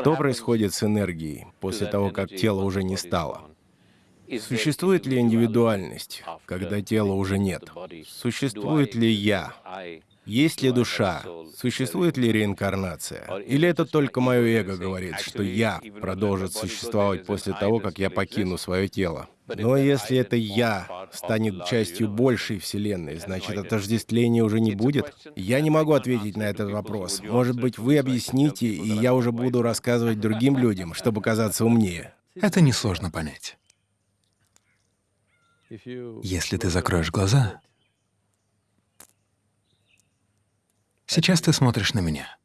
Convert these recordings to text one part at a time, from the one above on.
Что происходит с энергией после того, как тело уже не стало? Существует ли индивидуальность, когда тела уже нет? Существует ли «я»? Есть ли душа? Существует ли реинкарнация? Или это только мое эго говорит, что «я» продолжит существовать после того, как я покину свое тело? Но если это «я» станет частью большей Вселенной, значит, отождествления уже не будет? Я не могу ответить на этот вопрос. Может быть, вы объясните, и я уже буду рассказывать другим людям, чтобы казаться умнее. Это несложно понять. Если ты закроешь глаза, сейчас ты смотришь на меня.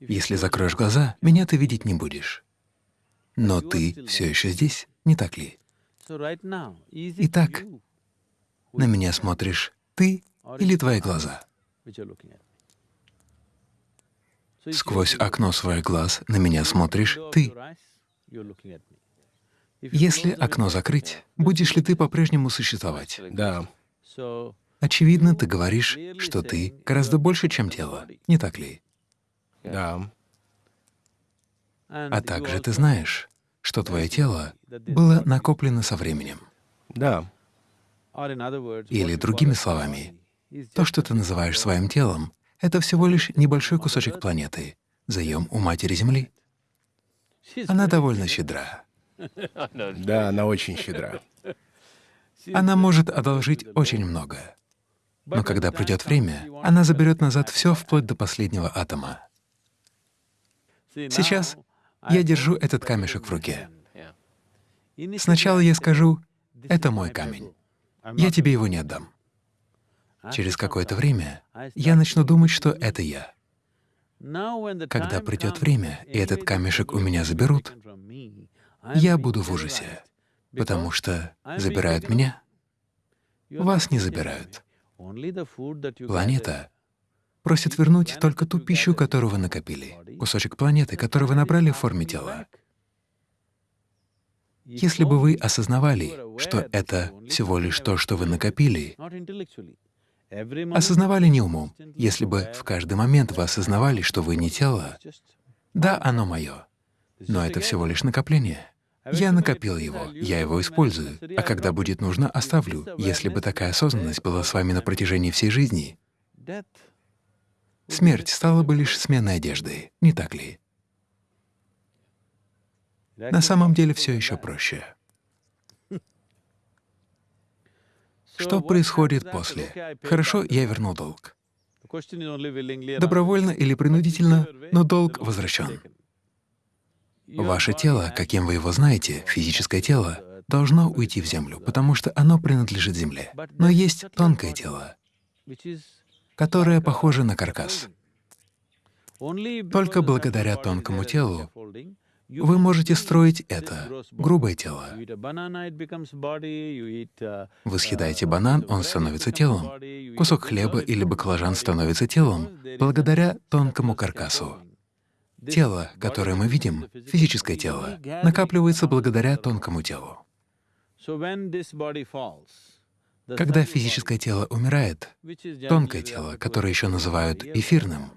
Если закроешь глаза, меня ты видеть не будешь. Но ты все еще здесь, не так ли? Итак, на меня смотришь ты или твои глаза? Сквозь окно своих глаз на меня смотришь ты. Если окно закрыть, будешь ли ты по-прежнему существовать? Да. Очевидно, ты говоришь, что ты гораздо больше, чем тело, не так ли? Да. А также ты знаешь, что твое тело было накоплено со временем. Да. Или другими словами, то, что ты называешь своим телом, это всего лишь небольшой кусочек планеты, заем у Матери Земли. Она довольно щедра. Да, она очень щедра. Она может одолжить очень много. Но когда придет время, она заберет назад все вплоть до последнего атома. Сейчас я держу этот камешек в руке. Сначала я скажу, это мой камень, я тебе его не отдам. Через какое-то время я начну думать, что это я. Когда придет время, и этот камешек у меня заберут, я буду в ужасе, потому что забирают меня, вас не забирают. Планета просит вернуть только ту пищу, которую вы накопили, кусочек планеты, который вы набрали в форме тела. Если бы вы осознавали, что это всего лишь то, что вы накопили, осознавали не умом, если бы в каждый момент вы осознавали, что вы не тело, да, оно мое, но это всего лишь накопление. Я накопил его, я его использую, а когда будет нужно, оставлю. Если бы такая осознанность была с вами на протяжении всей жизни, смерть стала бы лишь сменой одежды, не так ли? На самом деле все еще проще. Что происходит после? Хорошо, я вернул долг. Добровольно или принудительно, но долг возвращен. Ваше тело, каким вы его знаете, физическое тело, должно уйти в землю, потому что оно принадлежит земле. Но есть тонкое тело, которое похоже на каркас. Только благодаря тонкому телу вы можете строить это, грубое тело. Вы съедаете банан, он становится телом. Кусок хлеба или баклажан становится телом благодаря тонкому каркасу. Тело, которое мы видим, физическое тело, накапливается благодаря тонкому телу. Когда физическое тело умирает, тонкое тело, которое еще называют эфирным,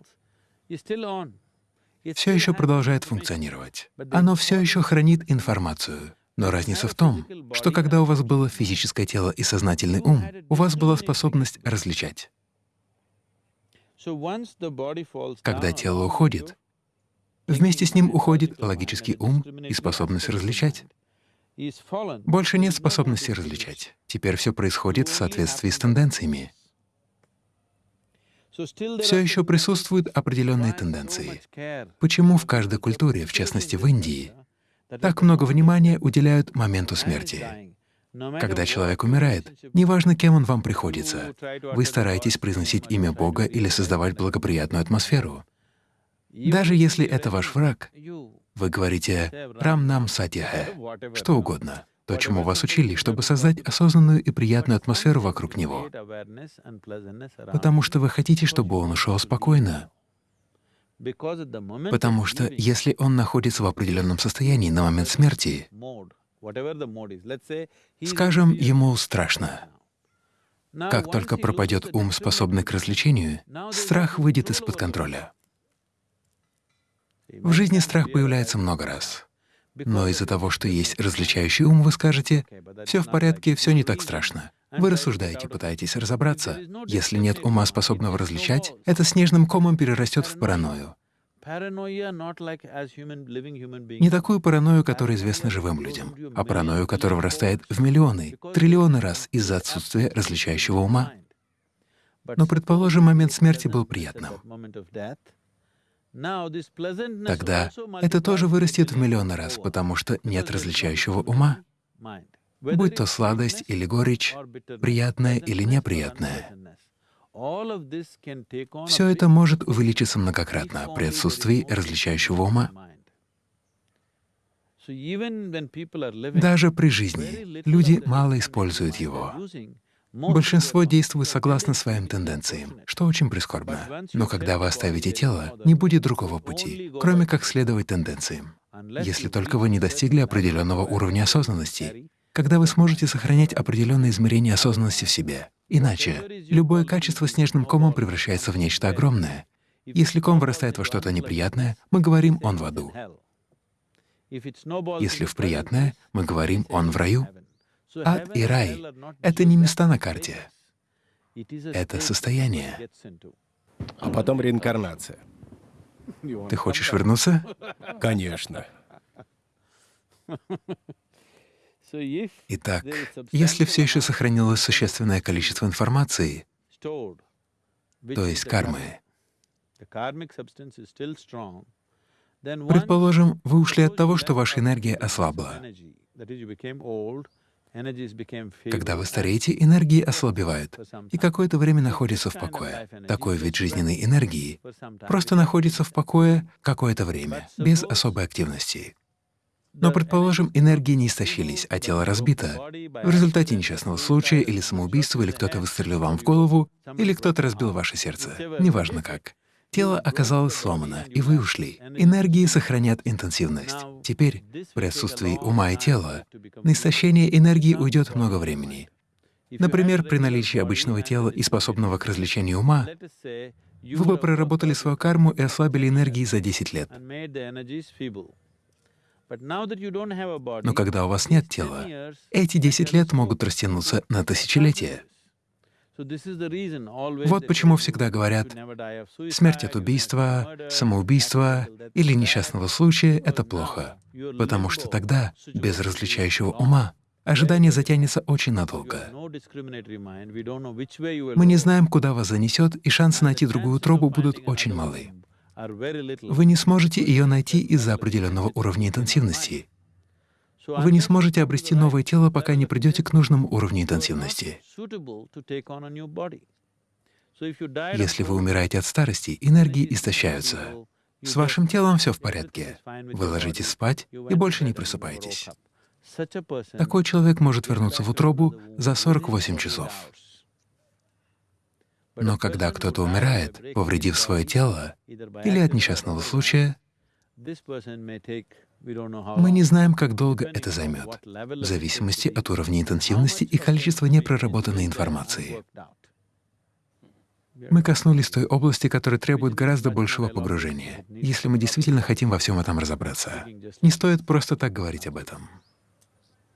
все еще продолжает функционировать. Оно все еще хранит информацию. Но разница в том, что когда у вас было физическое тело и сознательный ум, у вас была способность различать. Когда тело уходит, Вместе с ним уходит логический ум и способность различать. Больше нет способности различать. Теперь все происходит в соответствии с тенденциями. Все еще присутствуют определенные тенденции. Почему в каждой культуре, в частности в Индии, так много внимания уделяют моменту смерти? Когда человек умирает, неважно, кем он вам приходится, вы стараетесь произносить имя Бога или создавать благоприятную атмосферу. Даже если это ваш враг, вы говорите «Рам нам сатьяхэ», что угодно, то, чему вас учили, чтобы создать осознанную и приятную атмосферу вокруг него, потому что вы хотите, чтобы он ушел спокойно. Потому что если он находится в определенном состоянии на момент смерти, скажем, ему страшно. Как только пропадет ум, способный к развлечению, страх выйдет из-под контроля. В жизни страх появляется много раз. Но из-за того, что есть различающий ум, вы скажете, «Все в порядке, все не так страшно». Вы рассуждаете, пытаетесь разобраться. Если нет ума, способного различать, это снежным комом перерастет в паранойю. Не такую паранойю, которая известна живым людям, а паранойю, которая вырастает в миллионы, триллионы раз из-за отсутствия различающего ума. Но, предположим, момент смерти был приятным. Тогда это тоже вырастет в миллионы раз, потому что нет различающего ума. Будь то сладость или горечь, приятное или неприятное. Все это может увеличиться многократно при отсутствии различающего ума. Даже при жизни люди мало используют его. Большинство действует согласно своим тенденциям, что очень прискорбно. Но когда вы оставите тело, не будет другого пути, кроме как следовать тенденциям, если только вы не достигли определенного уровня осознанности, когда вы сможете сохранять определенные измерения осознанности в себе. Иначе любое качество снежным комом превращается в нечто огромное. Если ком вырастает во что-то неприятное, мы говорим «он в аду». Если в приятное, мы говорим «он в раю». Ад и рай — это не места на карте, это состояние. А потом реинкарнация. Ты хочешь вернуться? Конечно. Итак, если все еще сохранилось существенное количество информации, то есть кармы, предположим, вы ушли от того, что ваша энергия ослабла. Когда вы стареете, энергии ослабевают и какое-то время находятся в покое. Такой вид жизненной энергии просто находится в покое какое-то время, без особой активности. Но, предположим, энергии не истощились, а тело разбито. В результате несчастного случая или самоубийства, или кто-то выстрелил вам в голову, или кто-то разбил ваше сердце. Неважно как. Тело оказалось сломано, и вы ушли. Энергии сохранят интенсивность. Теперь, при отсутствии ума и тела, на истощение энергии уйдет много времени. Например, при наличии обычного тела и способного к развлечению ума, вы бы проработали свою карму и ослабили энергии за 10 лет. Но когда у вас нет тела, эти 10 лет могут растянуться на тысячелетия. Вот почему всегда говорят, смерть от убийства, самоубийства или несчастного случая — это плохо, потому что тогда, без различающего ума, ожидание затянется очень надолго. Мы не знаем, куда вас занесет, и шансы найти другую тропу будут очень малы. Вы не сможете ее найти из-за определенного уровня интенсивности. Вы не сможете обрести новое тело, пока не придете к нужному уровню интенсивности. Если вы умираете от старости, энергии истощаются. С вашим телом все в порядке. Вы ложитесь спать и больше не просыпаетесь. Такой человек может вернуться в утробу за 48 часов. Но когда кто-то умирает, повредив свое тело, или от несчастного случая, мы не знаем, как долго это займет, в зависимости от уровня интенсивности и количества непроработанной информации. Мы коснулись той области, которая требует гораздо большего погружения, если мы действительно хотим во всем этом разобраться. Не стоит просто так говорить об этом.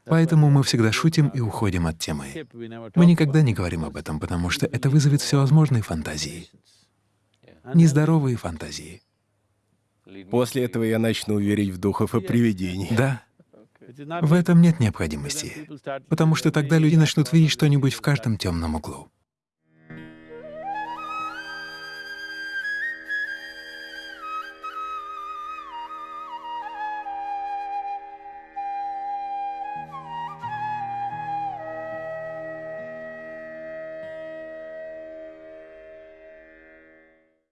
Поэтому мы всегда шутим и уходим от темы. Мы никогда не говорим об этом, потому что это вызовет всевозможные фантазии. Нездоровые фантазии. После этого я начну верить в духов и привидений. Да. В этом нет необходимости, потому что тогда люди начнут видеть что-нибудь в каждом темном углу.